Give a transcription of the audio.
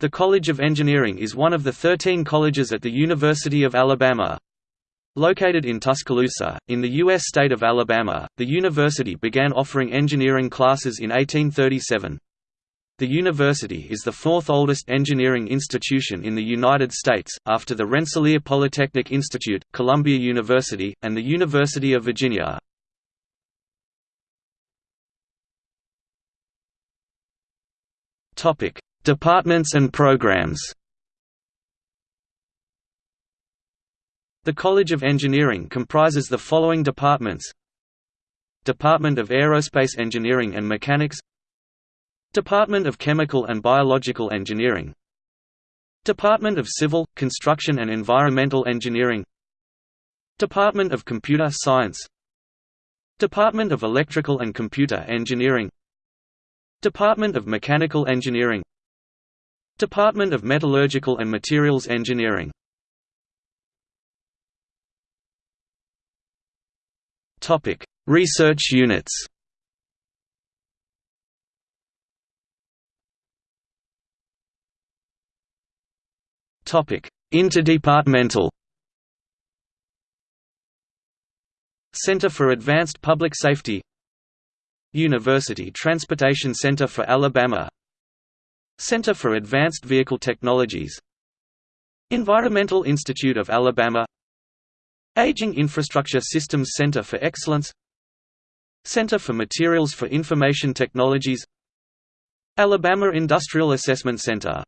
The College of Engineering is one of the 13 colleges at the University of Alabama. Located in Tuscaloosa, in the U.S. state of Alabama, the university began offering engineering classes in 1837. The university is the fourth oldest engineering institution in the United States, after the Rensselaer Polytechnic Institute, Columbia University, and the University of Virginia. Departments and programs. The College of Engineering comprises the following departments. Department of Aerospace Engineering and Mechanics. Department of Chemical and Biological Engineering. Department of Civil, Construction and Environmental Engineering. Department of Computer Science. Department of Electrical and Computer Engineering. Department of Mechanical Engineering Department of Metallurgical and Materials Engineering. Topic: Research units. Topic: Interdepartmental. Center for Advanced Public Safety. University Transportation Center for Alabama Center for Advanced Vehicle Technologies Environmental Institute of Alabama Aging Infrastructure Systems Center for Excellence Center for Materials for Information Technologies Alabama Industrial Assessment Center